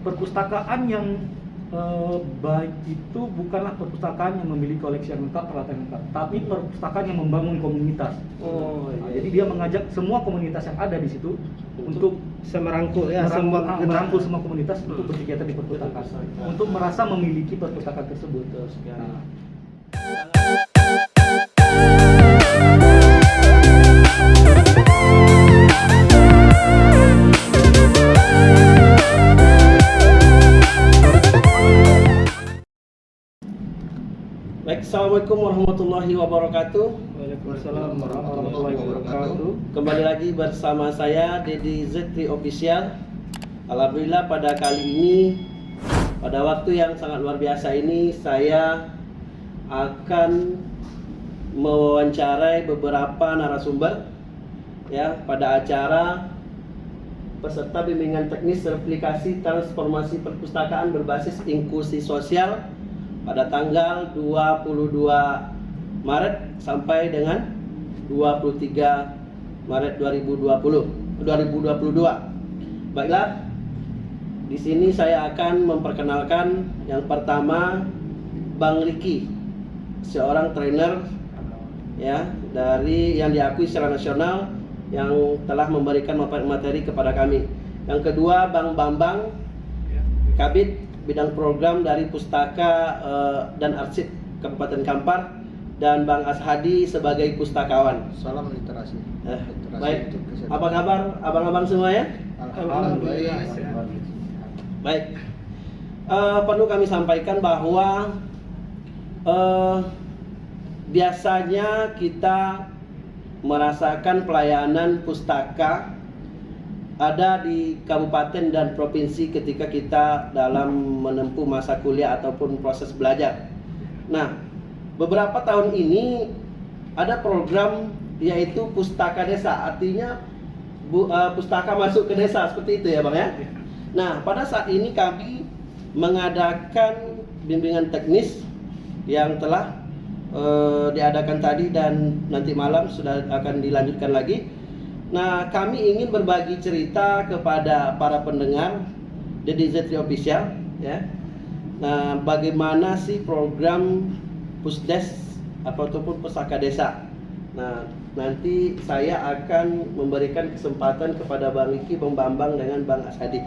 perpustakaan yang eh, baik itu bukanlah perpustakaan yang memiliki koleksi yang lengkap, peralatan yang lengkap, tapi perpustakaan yang membangun komunitas. Oh, Nah, iya. jadi dia mengajak semua komunitas yang ada di situ untuk semerangkul ya merangkul, semua ah, merangkul semua komunitas untuk berkegiatan di perpustakaan, untuk merasa memiliki perpustakaan tersebut. Nah, warahmatullahi wabarakatuh. Waalaikumsalam warahmatullahi wabarakatuh. Kembali lagi bersama saya Dedi Zetri Official. Alhamdulillah pada kali ini pada waktu yang sangat luar biasa ini saya akan mewawancarai beberapa narasumber ya pada acara peserta bimbingan teknis replikasi transformasi perpustakaan berbasis inklusi sosial pada tanggal 22 Maret sampai dengan 23 Maret 2020 2022. Baiklah, di sini saya akan memperkenalkan yang pertama Bang Riki, seorang trainer ya dari yang diakui secara nasional yang telah memberikan materi kepada kami. Yang kedua Bang Bambang Kabit bidang program dari Pustaka eh, dan Arsip Kabupaten Kampar dan Bang Ashadi sebagai pustakawan. Salam literasi. Eh, Literasi baik. Apa kabar abang-abang semua ya? Alhamdulillah. Baik. Eh, perlu kami sampaikan bahwa eh, biasanya kita merasakan pelayanan pustaka ada di kabupaten dan provinsi ketika kita dalam menempuh masa kuliah ataupun proses belajar. Nah, beberapa tahun ini ada program yaitu pustaka desa, artinya bu, eh, pustaka masuk ke desa seperti itu ya, Bang ya. Nah, pada saat ini kami mengadakan bimbingan teknis yang telah eh, diadakan tadi dan nanti malam sudah akan dilanjutkan lagi. Nah, kami ingin berbagi cerita kepada para pendengar Dedi Zetri Official ya. Nah, bagaimana sih program Pusdes ataupun Pusaka Desa? Nah, nanti saya akan memberikan kesempatan kepada Bang Riki, Bang Bambang dengan Bang Asadi.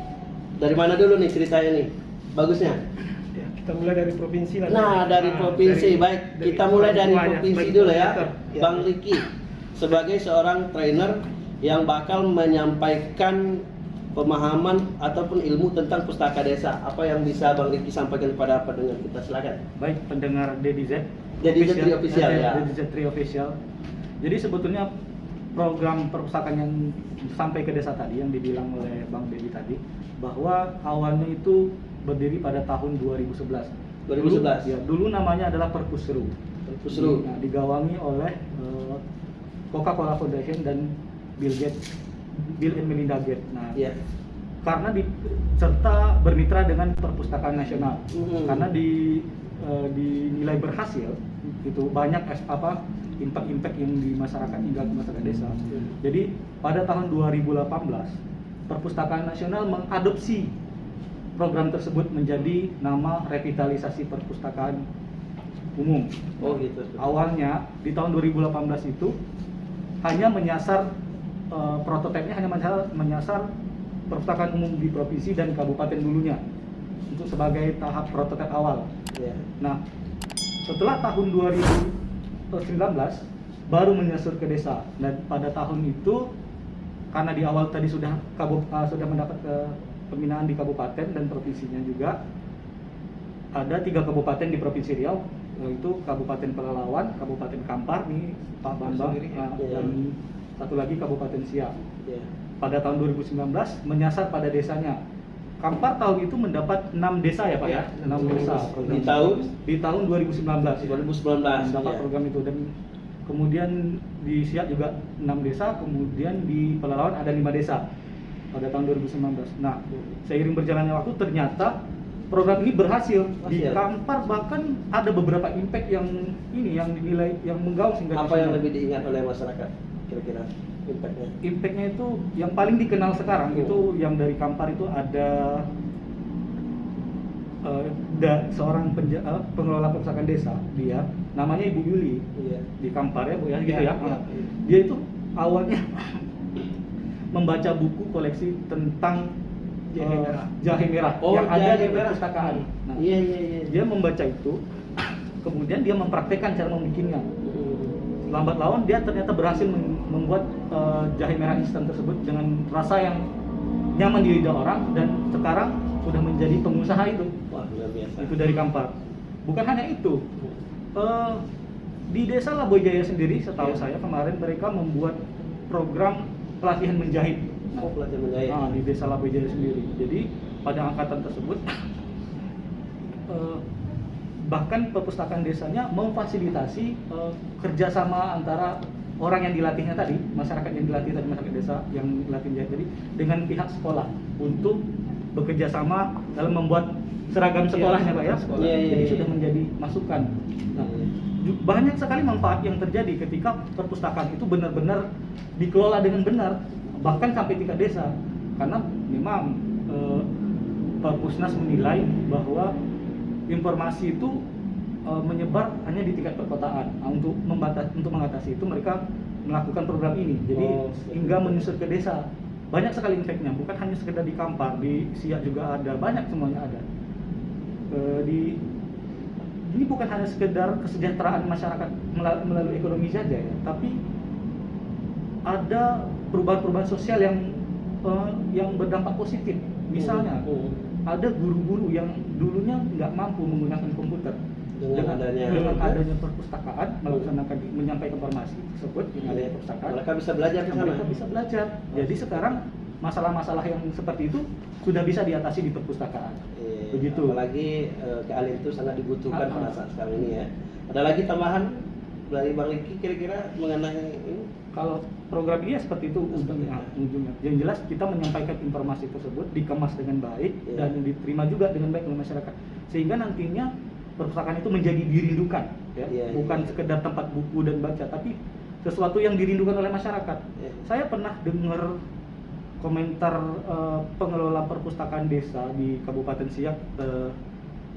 Dari mana dulu nih ceritanya nih? Bagusnya. Ya, kita mulai dari provinsi lah. Nah, dari Nah, provinsi dari- baik. dari Kita mulai dari provinsi dulu ya. Ya. Bang Riki sebagai seorang trainer yang bakal menyampaikan pemahaman ataupun ilmu tentang pustaka desa. Apa yang bisa Bang Riki sampaikan kepada pendengar kita? Silakan. Baik pendengar Dedi Z. Dedi Z Tri Official, ya. Dedi Z Tri Official. Jadi sebetulnya program perpustakaan yang sampai ke desa tadi yang dibilang oleh Bang Dedi tadi bahwa awalnya itu berdiri pada tahun 2011. 2011. Dulu, ya, dulu namanya adalah Perpusru. Pusru. Nah, digawangi oleh eh, Coca-Cola Foundation dan Bill Gates, Bill and Melinda Gates. Nah, Ya. karena di serta bermitra dengan perpustakaan nasional Mhm. karena di eh, dinilai berhasil itu banyak es- apa impact-impact yang di masyarakat hingga ke masyarakat desa Mhm. jadi pada tahun 2018 perpustakaan nasional mengadopsi program tersebut menjadi nama revitalisasi perpustakaan umum Oh gitu. awalnya di tahun 2018 itu hanya menyasar eh, prototipenya hanya menyasar, menyasar perpustakaan umum di provinsi dan kabupaten dulunya untuk sebagai tahap prototip awal. Ya. Nah, setelah tahun 2019 baru menyasar ke desa dan pada tahun itu karena di awal tadi sudah kabu- eh, sudah mendapat ke pembinaan di kabupaten dan provinsinya juga ada tiga kabupaten di provinsi Riau yaitu Kabupaten Pelalawan, Kabupaten Kampar nih Pak Bambang Sendiri, ya. uh, Iya. dan satu lagi Kabupaten Siak. Ya. Pada tahun 2019 menyasar pada desanya. Kampar tahun itu mendapat 6 desa ya Pak ya, Ya, 6 desa. Di program. tahun di tahun 2019. 2019. mendapat ya. program itu dan kemudian di Siak juga 6 desa, kemudian di Pelalawan ada 5 desa pada tahun 2019. Nah, seiring berjalannya waktu ternyata program ini berhasil di. Kampar bahkan ada beberapa impact yang ini yang dinilai yang menggaung sehingga Apa yang lebih diingat oleh masyarakat? Kira-kira impactnya. impactnya itu yang paling dikenal sekarang Oh. itu yang dari Kampar itu ada ada seorang penja- eh, pengelola perpustakaan desa dia namanya Ibu Yuli Iya. di Kampar ya Bu ya gitu Iya, ya. iya. Dia itu awalnya membaca buku koleksi tentang Jahe eh, merah. jahe merah Oh, yang ada jahe di merah. perpustakaan. Nah, Iya iya iya. dia membaca itu, kemudian dia mempraktekkan cara membikinnya. Lambat laun dia ternyata berhasil mem- membuat eh, jahe merah instan tersebut dengan rasa yang nyaman di lidah orang dan sekarang sudah menjadi pengusaha itu. Wah luar biasa. Itu dari Kampar. Bukan hanya itu, eh, di desa Laboy Jaya sendiri, setahu Iya. saya kemarin mereka membuat program pelatihan menjahit. Oh pelatihan menjahit. Nah, di desa Laboy Jaya sendiri. Jadi pada angkatan tersebut eh, bahkan perpustakaan desanya memfasilitasi eh, kerjasama antara orang yang dilatihnya tadi, masyarakat yang dilatih tadi masyarakat desa yang dilatih tadi dengan pihak sekolah untuk bekerja sama dalam membuat seragam Iya, sekolahnya pak ya. sekolah. Iya, iya, Jadi iya. sudah menjadi masukan. Nah, Iya. banyak sekali manfaat yang terjadi ketika perpustakaan itu benar-benar dikelola dengan benar bahkan sampai tingkat desa karena memang eh, Perpusnas menilai bahwa informasi itu eh, menyebar hanya di tingkat perkotaan. Nah, untuk membatas untuk mengatasi itu mereka melakukan program ini. Jadi Oh, hingga menyusur ke desa. Banyak sekali impactnya bukan hanya sekedar di Kampar di Siak juga ada banyak semuanya ada. Eh, di ini bukan hanya sekedar kesejahteraan masyarakat mela- melalui ekonomi saja ya, tapi ada perubahan-perubahan sosial yang yang berdampak positif. Misalnya Hmm. ada guru-guru yang dulunya nggak mampu menggunakan komputer. Dengan adanya- dengan adanya perpustakaan melaksanakan menyampaikan informasi tersebut yang ada di perpustakaan Mereka bisa belajar ke sana. mereka bisa belajar. Jadi sekarang masalah-masalah yang seperti itu sudah bisa diatasi di perpustakaan. Iya, Begitu. Apalagi eh, keahlian itu sangat dibutuhkan Ah, pada ah. saat sekarang ini ya. Ada lagi tambahan dari Bang Riki kira-kira mengenai ini? Kalau program ini ya seperti itu ujungnya. ujungnya. Yang jelas kita menyampaikan informasi tersebut dikemas dengan baik Iya. dan diterima juga dengan baik oleh masyarakat. Sehingga nantinya perpustakaan itu menjadi dirindukan, ya. Iya, bukan iya. sekedar tempat buku dan baca, tapi sesuatu yang dirindukan oleh masyarakat. Iya. Saya pernah dengar komentar eh, pengelola perpustakaan desa di Kabupaten Siak, eh,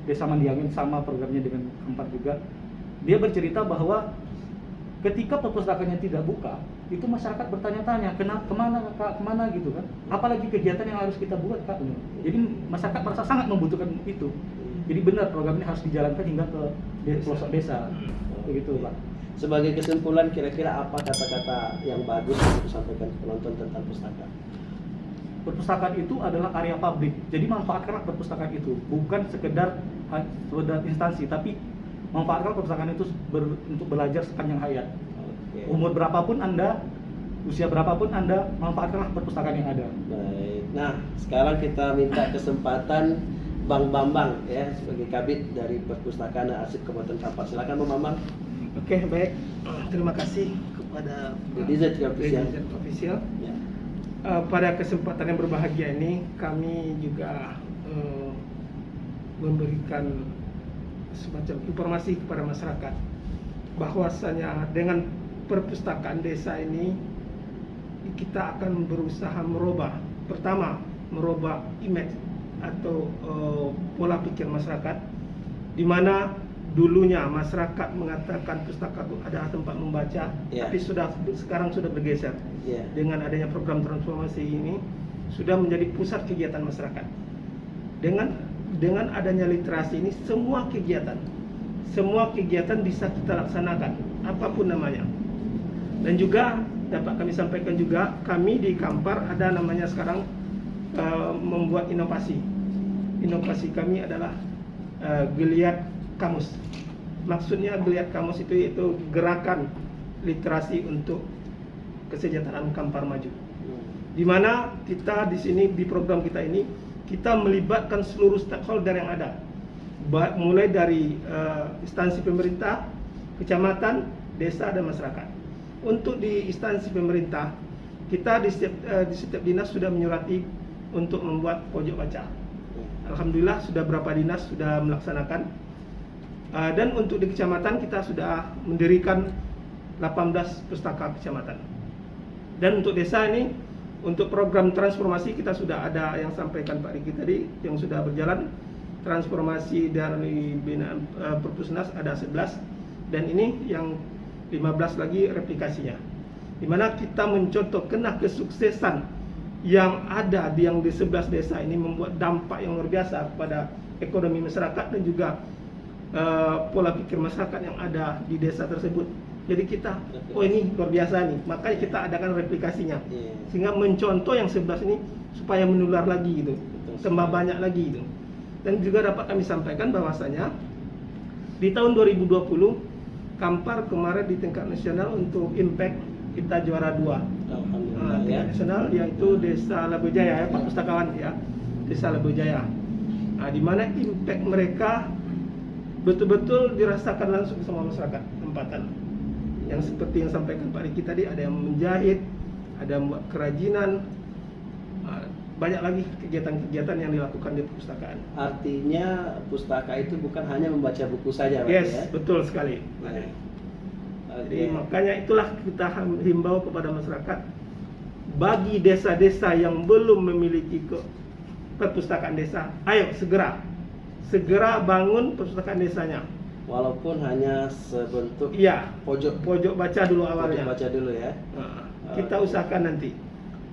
Desa Mandiangin sama programnya dengan Kempat juga. Dia bercerita bahwa ketika perpustakaannya tidak buka, itu masyarakat bertanya-tanya, kenapa ke mana kak, ke mana gitu kan? Apalagi kegiatan yang harus kita buat kak. Jadi masyarakat merasa sangat membutuhkan itu. Jadi benar program ini harus dijalankan hingga ke pelosok desa, begitu pak. Sebagai kesimpulan kira-kira apa kata-kata yang bagus untuk disampaikan ke penonton tentang pustaka? perpustakaan itu adalah area publik. Jadi manfaatkanlah perpustakaan itu, bukan sekedar sekedar instansi, tapi manfaatkan perpustakaan itu ber- untuk belajar sepanjang hayat. Oke. Umur berapapun Anda, usia berapapun Anda, manfaatkanlah perpustakaan yang ada. Baik. Nah, sekarang kita minta kesempatan Bang Bambang ya sebagai kabit dari Perpustakaan dan Arsip Kabupaten Kampar. Silakan Bang Bambang. Oke, baik. Terima kasih kepada juga official. Official. Ya. Eh, pada kesempatan yang berbahagia ini kami juga eh, memberikan semacam informasi kepada masyarakat bahwasanya dengan perpustakaan desa ini kita akan berusaha merubah pertama merubah image atau eh, pola pikir masyarakat di mana dulunya masyarakat mengatakan pustaka itu adalah tempat membaca Ya. tapi sudah sekarang sudah bergeser Ya. dengan adanya program transformasi ini sudah menjadi pusat kegiatan masyarakat. Dengan dengan adanya literasi ini semua kegiatan semua kegiatan bisa kita laksanakan apa pun namanya. Dan juga dapat kami sampaikan juga kami di Kampar ada namanya sekarang eh, membuat inovasi. Inovasi kami adalah eh, geliat kamus. Maksudnya geliat kamus itu itu gerakan literasi untuk kesejahteraan Kampar maju di mana kita di sini di program kita ini kita melibatkan seluruh stakeholder yang ada mulai dari eh, instansi pemerintah, kecamatan, desa dan masyarakat. Untuk di instansi pemerintah kita di setiap eh, di setiap dinas sudah menyurati untuk membuat pojok baca. Alhamdulillah sudah berapa dinas sudah melaksanakan Eh, dan untuk di kecamatan kita sudah mendirikan 18 pustaka kecamatan. Dan untuk desa ini, untuk program transformasi kita sudah ada yang sampaikan Pak Riki tadi yang sudah berjalan. transformasi dari binaan eh, Perpusnas ada 11 dan ini yang 15 lagi replikasinya. Di mana kita mencontoh kena kesuksesan yang ada di yang di 11 desa ini membuat dampak yang luar biasa kepada ekonomi masyarakat dan juga eh, pola pikir masyarakat yang ada di desa tersebut. Jadi kita, oh ini luar biasa nih, makanya kita adakan replikasinya Iya. sehingga mencontoh yang 11 ini supaya menular lagi gitu, tambah banyak lagi gitu. Dan juga dapat kami sampaikan bahwasanya di tahun 2020 Kampar kemarin di tingkat nasional untuk impact kita juara dua. Nah, ya. tingkat nasional yaitu Desa Labojaya ya, Pak Pustakawan ya. Desa Labojaya. Nah, di mana impact mereka betul-betul dirasakan langsung sama masyarakat tempatan. Yang seperti yang sampaikan Pak Riki tadi ada yang menjahit, ada yang membuat kerajinan, ah, banyak lagi kegiatan-kegiatan yang dilakukan di perpustakaan. Artinya pustaka itu bukan hanya membaca buku saja, Pak, Yes, ya. betul sekali. Baik. Jadi makanya itulah kita himbau kepada masyarakat bagi desa-desa yang belum memiliki ke perpustakaan desa, ayo segera segera bangun perpustakaan desanya. Walaupun hanya sebentuk Iya, pojok pojok baca dulu pojok awalnya. baca dulu ya. Nah, kita usahakan nanti.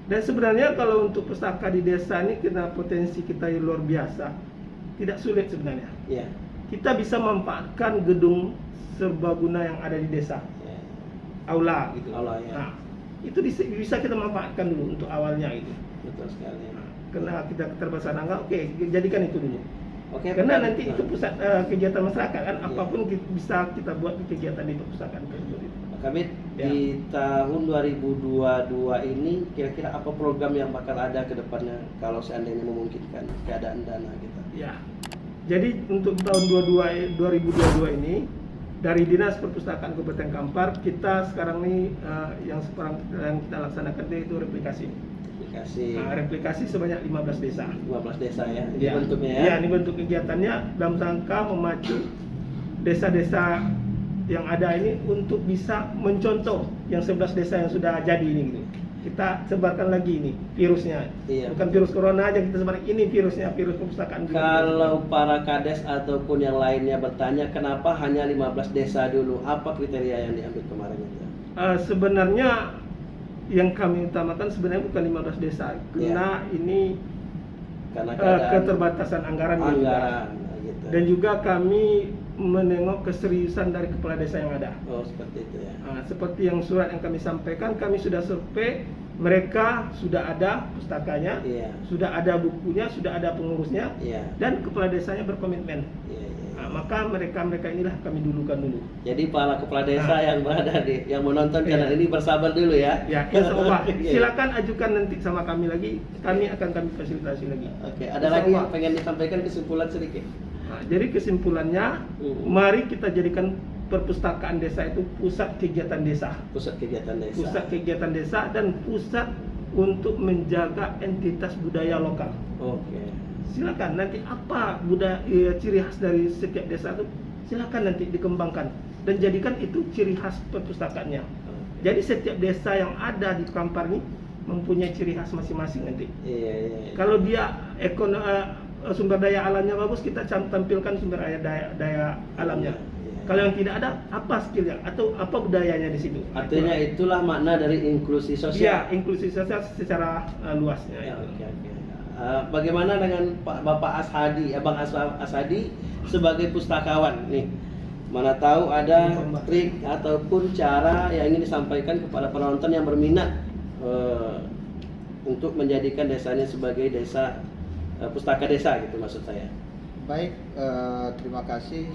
Dan sebenarnya kalau untuk pustaka di desa ini kena potensi kita yang luar biasa, tidak sulit sebenarnya. Iya. Kita bisa memanfaatkan gedung serbaguna yang ada di desa. Ya. aula gitu. Aula, ya. Nah, itu bisa, bisa kita manfaatkan dulu untuk awalnya itu. Betul sekali. Nah, Karena kita keterbatasan angka, oke jadikan itu dulu. Oke. Karena nanti itu pusat eh, kegiatan masyarakat kan, Iya. apa pun ki- bisa kita buat di kegiatan di perpustakaan tersebut. Kabit, Ya. di tahun 2022 ini kira-kira apa program yang bakal ada ke depannya kalau seandainya memungkinkan keadaan dana kita? Ya. Jadi untuk tahun 22 2022 ini dari Dinas Perpustakaan Kabupaten Kampar kita sekarang ini eh, yang sekarang yang kita laksanakan itu replikasi. Aplikasi Nah, replikasi sebanyak 15 desa. 15 desa ya. Ini Ya. bentuknya ya. Ya, ini bentuk kegiatannya dalam rangka memacu desa-desa yang ada ini untuk bisa mencontoh yang 11 desa yang sudah jadi ini gitu. Kita sebarkan lagi ini virusnya. Iya. Bukan virus corona aja kita sebarkan ini virusnya, virus perpustakaan juga. Kalau para kades ataupun yang lainnya bertanya kenapa hanya 15 desa dulu? Apa kriteria yang diambil kemarin itu? Eh, sebenarnya yang kami utamakan sebenarnya bukan 15 desa, karena ini Karena keadaan keterbatasan anggaran, juga. anggaran gitu. dan juga kami menengok keseriusan dari kepala desa yang ada. Oh, seperti itu ya. Nah, seperti yang surat yang kami sampaikan, kami sudah survei, mereka sudah ada pustakanya, Iya. sudah ada bukunya, sudah ada pengurusnya, Iya. dan kepala desanya berkomitmen. Iya, iya. Nah, maka mereka-mereka inilah kami dulukan dulu. Jadi para kepala desa Nah. yang berada di yang menonton Iya. channel ini bersabar dulu ya. Ya, insya Allah. Iya. Silakan ajukan nanti sama kami lagi, kami akan kami fasilitasi lagi. Oke, ada Insya lagi Allah. yang pengen disampaikan kesimpulan sedikit? Nah, jadi kesimpulannya, Hmm. mari kita jadikan perpustakaan desa itu pusat kegiatan desa. Pusat kegiatan desa. pusat kegiatan desa dan pusat untuk menjaga entitas budaya lokal. Oke. Silakan nanti apa budaya eh, ciri khas dari setiap desa itu silakan nanti dikembangkan dan jadikan itu ciri khas perpustakaannya. Jadi setiap desa yang ada di Kampar ini mempunyai ciri khas masing-masing nanti. Iya, iya. iya. Kalau dia ekono, eh, sumber daya alamnya bagus, kita tampilkan sumber daya, daya, daya alamnya. Iya. Kalau yang tidak ada, apa skillnya atau apa budayanya di situ? Artinya itulah makna dari inklusi Iya, sosial. inklusi sosial secara uh, luasnya. Ya, itu. oke, oke. Eh, bagaimana dengan Pak Bapak Ashadi, Abang As- Ashadi sebagai pustakawan nih? Mana tahu ada trik ataupun cara yang ingin disampaikan kepada penonton yang berminat eh, untuk menjadikan desanya sebagai desa eh, pustaka desa gitu maksud saya. Baik, eh, terima kasih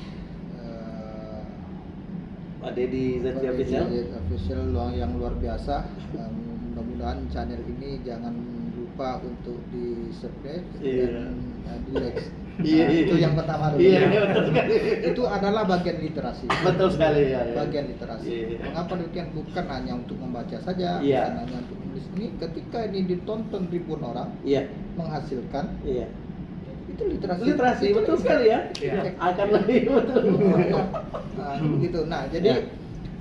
Pak Zati Pak Official. Deddy Official luang yang luar biasa. Mudah-mudahan channel ini jangan lupa untuk di subscribe Iya. dan eh, di like. Iya, Nah, iya. itu yang pertama dulu. Iya, ya. iya, betul sekali. itu adalah bagian literasi. Betul sekali ya. ya. Bagian literasi. Iya, iya. Mengapa demikian? Bukan hanya untuk membaca saja, Iya. bukan hanya untuk menulis. Ini ketika ini ditonton ribuan orang Iya, menghasilkan iya. itu literasi. Literasi Itu betul literasi. sekali ya. Iya. Akan lebih betul. nah, begitu. Nah, jadi Ya.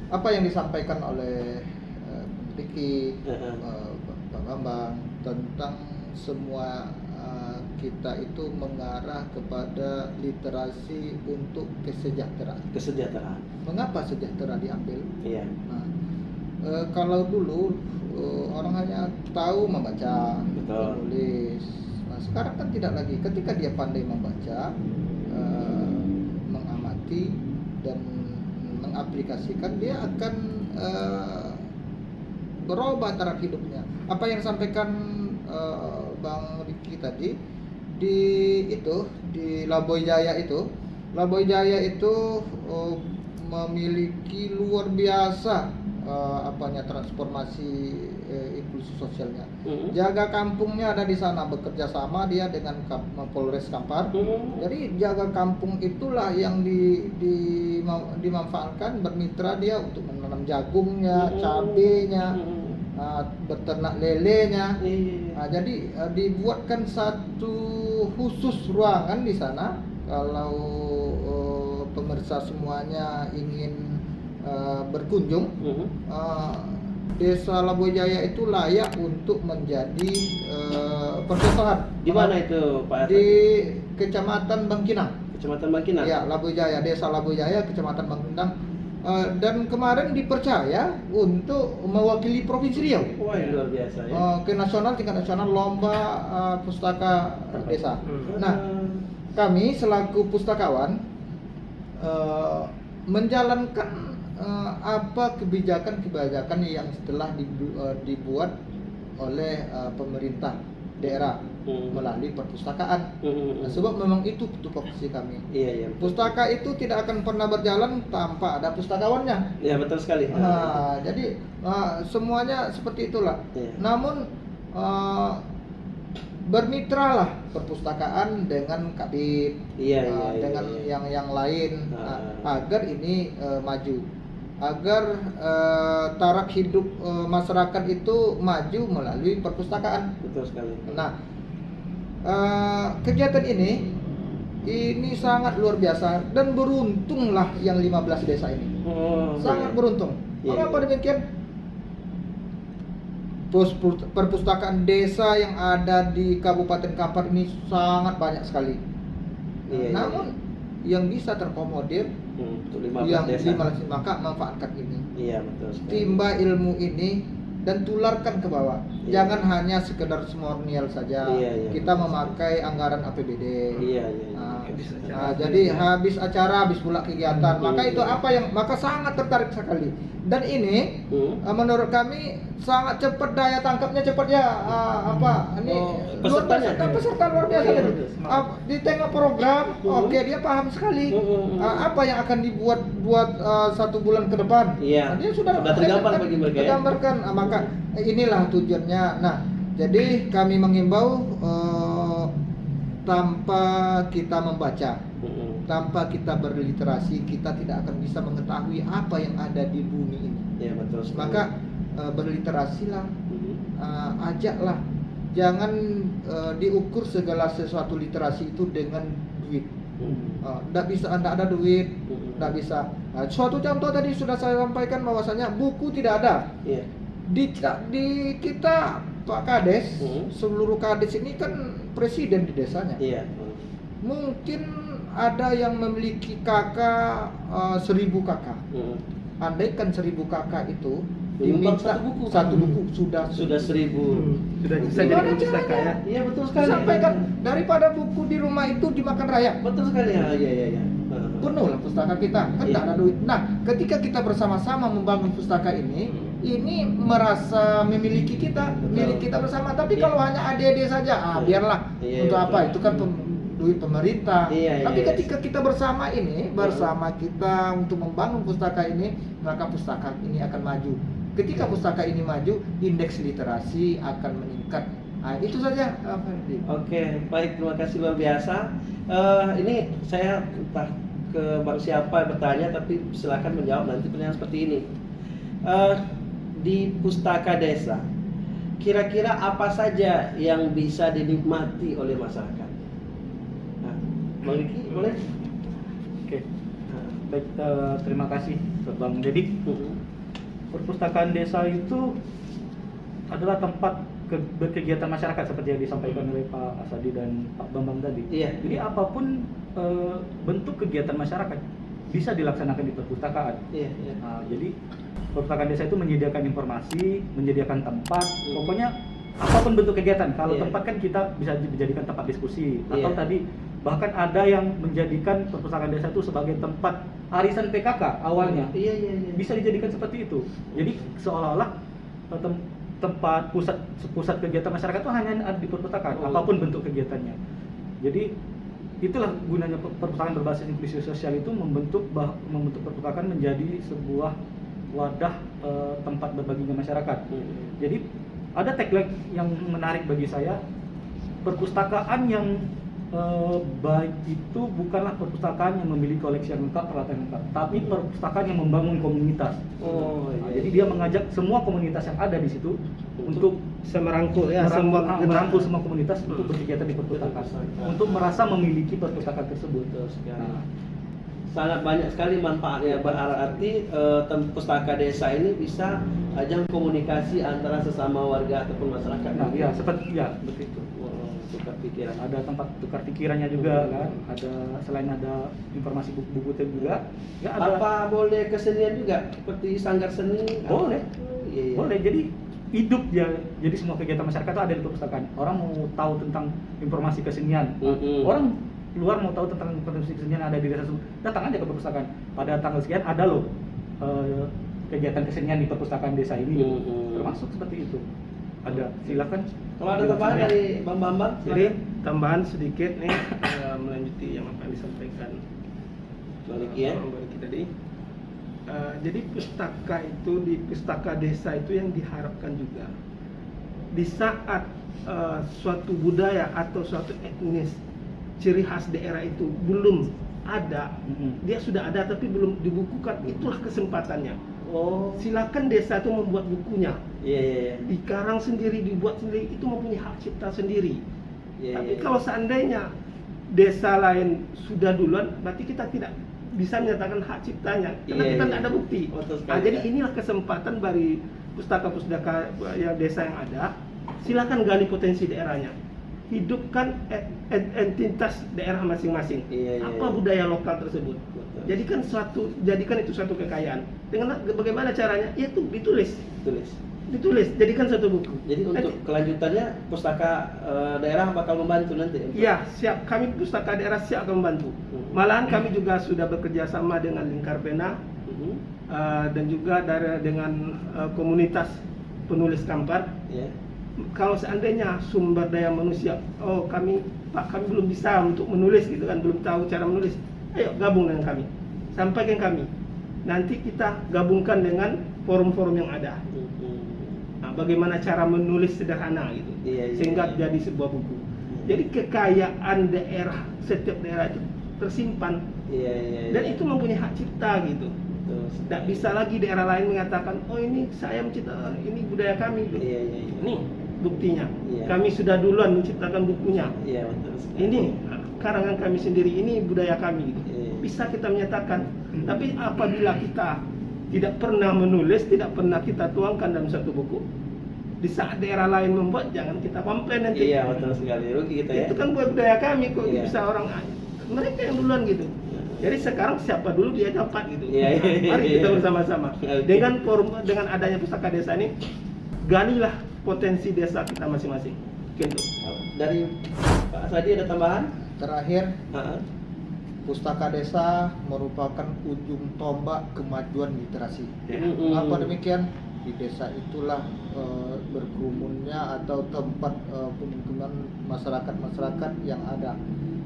apa yang disampaikan oleh eh, Ricky, Heeh. eh, Pak Bambang tentang semua eh, kita itu mengarah kepada literasi untuk kesejahteraan. Kesejahteraan. Mengapa sejahtera diambil? Iya. Nah, eh, kalau dulu eh, orang hanya tahu membaca, Betul. menulis. Nah, sekarang kan tidak lagi. Ketika dia pandai membaca, eh, mengamati dan mengaplikasikan, dia akan eh, berubah taraf hidupnya. Apa yang disampaikan eh, Bang Riki tadi di itu di Laboy Jaya itu, Laboy Jaya itu eh, memiliki luar biasa eh, apanya transformasi eh, inklusi sosialnya. Mm-mm. Jaga kampungnya ada di sana bekerja sama dia dengan Kap- Polres Kampar. Mm-mm. Jadi jaga kampung itulah yang di, di dimanfaatkan bermitra dia untuk menanam jagungnya, Mm-mm. cabenya, Mm-mm. ah, beternak lelenya. Iya. Nah, jadi eh, dibuatkan satu khusus ruangan di sana kalau eh, pemirsa semuanya ingin eh, berkunjung Mm-mm. eh, Desa Labojaya itu layak untuk menjadi eh, percontohan. Di mana itu Pak? Di Kecamatan Bangkinang. Kecamatan Bangkinang. Ya, Labojaya, Desa Labojaya, Kecamatan Bangkinang. Eh, dan kemarin dipercaya untuk mewakili Provinsi Riau. Wah, ini luar biasa ya. Eh, ke nasional tingkat nasional lomba eh, pustaka desa. Hmm. Nah, kami selaku pustakawan eh, menjalankan eh, apa kebijakan-kebijakan yang setelah dibu- eh, dibuat oleh eh, pemerintah daerah Hmm. melalui perpustakaan. Mm-mm. Nah, sebab memang itu tupoksi kami. Iya, iya. Pustaka itu tidak akan pernah berjalan tanpa ada pustakawannya. Iya, betul sekali. Nah, jadi uh, semuanya seperti itulah. Iya. Namun uh, bermitralah perpustakaan dengan Kabit, Iya, uh, iya, iya, dengan iya. yang yang lain Ah. uh, agar ini uh, maju, agar uh, taraf hidup uh, masyarakat itu maju melalui perpustakaan. Betul sekali. Nah, uh, kegiatan ini ini sangat luar biasa dan beruntunglah yang 15 desa ini Oh, sangat beruntung. Iya, Mengapa iya. demikian? Pus- pus- Perpustakaan desa yang ada di Kabupaten Kampar ini sangat banyak sekali. Nah, Iya, iya, namun yang bisa terkomodir Hmm, untuk 15 yang desa. 15 maka manfaatkan ini. Iya, betul sekali. Timba ilmu ini dan tularkan ke bawah. Iya. Jangan hanya sekedar semornial saja. Iya, iya. Kita memakai anggaran APBD. Iya, iya. iya. Nah, Habis acara. nah, jadi habis acara, habis pula kegiatan. Hmm. Maka itu apa yang maka sangat tertarik sekali. Dan ini Hmm. uh, menurut kami sangat cepat daya tangkapnya cepat ya uh, apa ini Oh, luar biasa peserta luar biasa Iya, gitu. Uh, di tengah program Hmm. oke dia paham sekali Hmm, hmm, hmm. Uh, apa yang akan dibuat buat uh, satu bulan ke depan Iya. Nah, dia sudah Sudah tergambar bagi mereka ya. tergambarkan Ah, maka inilah tujuannya nah jadi kami mengimbau uh, tanpa kita membaca Hmm. tanpa kita berliterasi kita tidak akan bisa mengetahui apa yang ada di bumi ini Iya, betul maka uh, berliterasilah Hmm. uh, ajaklah jangan uh, diukur segala sesuatu literasi itu dengan duit Hmm. tidak bisa anda ada duit tidak bisa Nah, suatu contoh tadi sudah saya sampaikan bahwasanya buku tidak ada Iya. di di kita Pak Kades Hmm. seluruh Kades ini kan presiden di desanya Iya. Hmm. mungkin ada yang memiliki kakak uh, seribu kakak Hmm. andaikan seribu kakak itu diminta satu buku. satu buku sudah Sudah seribu. Hmm, Sudah bisa jadi pustaka ya. Iya, betul sekali. sampaikan daripada buku di rumah itu dimakan raya Betul sekali. Ya, iya, iya, iya. Hmm. penuh lah pustaka kita kan Iya. tak ada duit nah ketika kita bersama-sama membangun pustaka ini Hmm. Ini merasa memiliki kita Betul. milik kita bersama tapi Iya. kalau hanya adik-adik saja ah Iya. biarlah Iya, untuk iya, apa betul. itu kan pem- duit pemerintah Iya, iya, tapi iya. ketika kita bersama ini bersama kita untuk membangun pustaka ini maka pustaka ini akan maju ketika pustaka ini maju indeks literasi akan meningkat nah, itu saja Ferdi. Oke, baik terima kasih luar biasa. Eh, ini saya entah ke bang siapa yang bertanya, tapi silakan menjawab nanti pertanyaan seperti ini. Eh, di pustaka desa, kira-kira apa saja yang bisa dinikmati oleh masyarakat? Nah, bang boleh? Oke. Baik, eh, terima kasih Bang Dedik. Hmm. Perpustakaan desa itu adalah tempat ke- berkegiatan masyarakat seperti yang disampaikan oleh Pak Asadi dan Pak Bambang tadi. Iya. Jadi apa pun eh, bentuk kegiatan masyarakat bisa dilaksanakan di perpustakaan. Iya, iya. Nah, jadi perpustakaan desa itu menyediakan informasi, menyediakan tempat, Hmm. pokoknya apa pun bentuk kegiatan. Kalau Iya. tempat kan kita bisa dijadikan tempat diskusi atau Iya. tadi bahkan ada yang menjadikan perpustakaan desa itu sebagai tempat arisan PKK awalnya. Iya, iya, iya. Bisa dijadikan seperti itu. Jadi seolah-olah eh, tem- tempat pusat pusat kegiatan masyarakat itu hanya ada di perpustakaan, Oh. apa pun bentuk kegiatannya. Jadi itulah gunanya per- perpustakaan berbasis inklusi sosial itu membentuk bah- membentuk perpustakaan menjadi sebuah wadah eh, tempat berbaginya masyarakat. Hmm. Jadi ada tagline yang menarik bagi saya perpustakaan yang eh, baik itu bukanlah perpustakaan yang memiliki koleksi yang lengkap peralatan yang lengkap, tapi perpustakaan yang membangun komunitas. Oh, Nah, iya. jadi dia mengajak semua komunitas yang ada di situ untuk Semerangkul ya merangkul, semua ah, merangkul semua komunitas untuk berkegiatan di perpustakaan, untuk merasa memiliki perpustakaan tersebut. Nah, sangat banyak sekali manfaatnya berarti eh, pustaka desa ini bisa ajang komunikasi antara sesama warga ataupun masyarakat. nah, ya seperti ya seperti itu. Oh, tukar pikiran. ada tempat tukar pikirannya juga kan ada selain ada informasi buku-buku juga ya ada Apa boleh kesenian juga seperti sanggar seni? Boleh. Oh, iya, iya. boleh jadi hidup ya jadi semua kegiatan masyarakat itu ada di perpustakaan orang mau tahu tentang informasi kesenian Mm-mm. orang luar mau tahu tentang informasi kesenian yang ada di desa tersebut datang aja ke perpustakaan pada tanggal sekian ada loh eh, kegiatan kesenian di perpustakaan desa ini gitu. Mm-mm. termasuk seperti itu ada silakan Kalau ada tambahan dari Bang Bambang, Jadi tambahan sedikit nih eh, melanjuti yang apa yang disampaikan Bang Riki ya. Bang Riki tadi. Eh, jadi pustaka itu di pustaka desa itu yang diharapkan juga di saat eh, suatu budaya atau suatu etnis ciri khas daerah itu belum ada, dia sudah ada tapi belum dibukukan, itulah kesempatannya. Oh, Silakan desa itu membuat bukunya, iya iya iya. dikarang sendiri, dibuat sendiri, itu mempunyai hak cipta sendiri. Iya, Tapi iya. kalau seandainya desa lain sudah duluan, berarti kita tidak bisa menyatakan hak ciptanya karena Iya, kita iya. tidak ada bukti. Sekali, Nah, jadi ya. inilah kesempatan bagi pustaka-pustaka yang desa yang ada. Silakan gali potensi daerahnya. Hidupkan entitas daerah masing-masing. Iya, iya, Apa iya. budaya lokal tersebut? Betul. Jadikan suatu jadikan itu suatu kekayaan. Dengan bagaimana caranya? Yaitu ditulis. Tulis. Ditulis, jadikan suatu buku. Jadi Nanti- untuk kelanjutannya pustaka eh, daerah bakal membantu nanti. Iya, siap. Kami pustaka daerah siap akan membantu. Hmm. Malahan kami juga sudah bekerja sama dengan Lingkar Pena Mhm. eh, dan juga dari dengan eh, komunitas penulis Kampar. Ya. Kalau seandainya sumber daya manusia, oh kami Pak kami belum bisa untuk menulis gitu kan, belum tahu cara menulis. Ayo gabung dengan kami, sampaikan kami. Nanti kita gabungkan dengan forum-forum yang ada. Mhm. Nah, bagaimana cara menulis sederhana gitu, Iya, iya, sehingga iya. jadi sebuah buku. Jadi kekayaan daerah setiap daerah itu tersimpan Iya iya. iya. dan itu mempunyai hak cipta gitu. Tidak bisa lagi daerah lain mengatakan, oh ini saya mencipta, ini budaya kami. Gitu. Iya iya. iya. Nih buktinya, Iya. kami sudah duluan menciptakan bukunya. Iya betul sekali. Ini karangan kami sendiri, ini budaya kami. Iya. Bisa kita menyatakan. Tapi apabila kita tidak pernah menulis, tidak pernah kita tuangkan dalam satu buku, di saat daerah lain membuat, jangan kita komplain nanti. Iya betul sekali. Rugi kita ya. Itu kan buat budaya kami kok Iya. bisa orang mereka yang duluan gitu. Jadi sekarang siapa dulu dia dapat gitu. Iya, iya, Nah, Mari iya, kita iya. bersama-sama. Dengan forum dengan adanya pustaka desa ini galilah potensi desa kita masing-masing. Gitu. Dari Pak Sadi ada tambahan? Terakhir, Heeh. pustaka desa merupakan ujung tombak kemajuan literasi. Ya. Mm-mm. Mengapa demikian? Di desa itulah eh, berkerumunnya atau tempat eh, pemukiman masyarakat-masyarakat yang ada.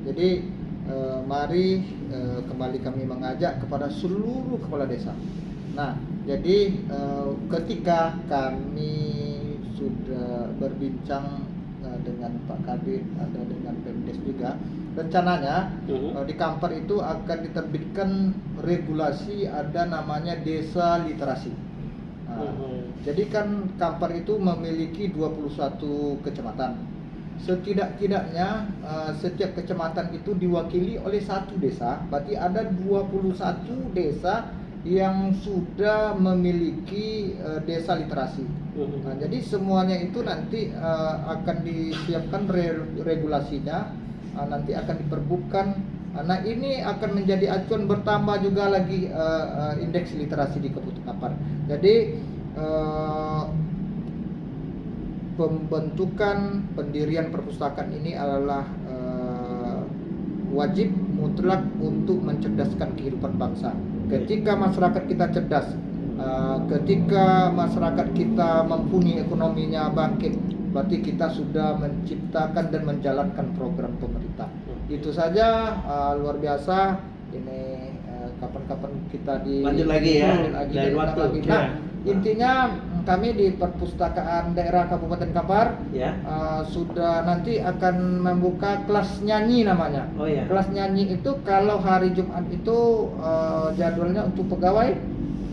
Jadi eh, mari eh, kembali kami mengajak kepada seluruh kepala desa. Nah, jadi eh, ketika kami sudah berbincang eh, dengan Pak Kabit, ada dengan Pemdes juga, rencananya Mhm. Eh, di Kampar itu akan diterbitkan regulasi ada namanya desa literasi. Nah, Mhm. Jadi kan Kampar itu memiliki 21 kecamatan. Setidak-tidaknya eh, setiap kecamatan itu diwakili oleh satu desa, berarti ada 21 desa yang sudah memiliki eh, desa literasi. Mhm. Nah, jadi semuanya itu nanti eh, akan disiapkan re- regulasinya, eh, nanti akan diperbutkan. Nah, ini akan menjadi acuan bertambah juga lagi eh, eh, indeks literasi di Kabupaten Kampar. Jadi eh, pembentukan pendirian perpustakaan ini adalah wajib mutlak untuk mencerdaskan kehidupan bangsa. Ketika masyarakat kita cerdas, eh, ketika masyarakat kita mempunyai ekonominya bangkit, berarti kita sudah menciptakan dan menjalankan program pemerintah. Itu saja eh, luar biasa. Ini eh, kapan-kapan kita di Lanjut lagi ya, lanjut lagi, waktu. lagi. Nah, intinya mm, kami di perpustakaan daerah Kabupaten Kampar Ya. uh, sudah nanti akan membuka kelas nyanyi namanya. Oh ya. Kelas nyanyi itu kalau hari Jumat itu uh, jadwalnya untuk pegawai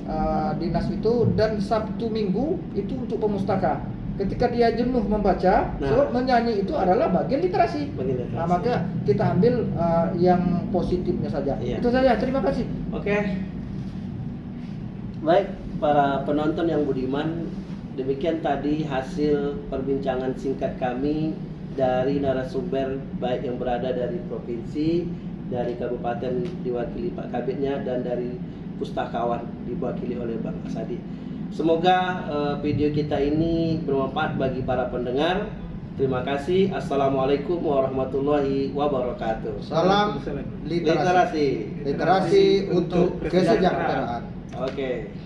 uh, dinas itu dan Sabtu Minggu itu untuk pemustaka. Ketika dia jenuh membaca, Nah. sebab menyanyi itu adalah bagian literasi. Bagian literasi. Nah, maka kita ambil uh, yang positifnya saja. Iya. Itu saja. Terima kasih. Oke. Baik, para penonton yang budiman, demikian tadi hasil perbincangan singkat kami dari narasumber baik yang berada dari provinsi, dari kabupaten diwakili Pak Kabitnya dan dari pustakawan diwakili oleh Bang Asadi. Semoga eh, video kita ini bermanfaat bagi para pendengar. Terima kasih. Assalamualaikum warahmatullahi wabarakatuh. Salam literasi. Literasi. Literasi untuk kesejahteraan. Oke.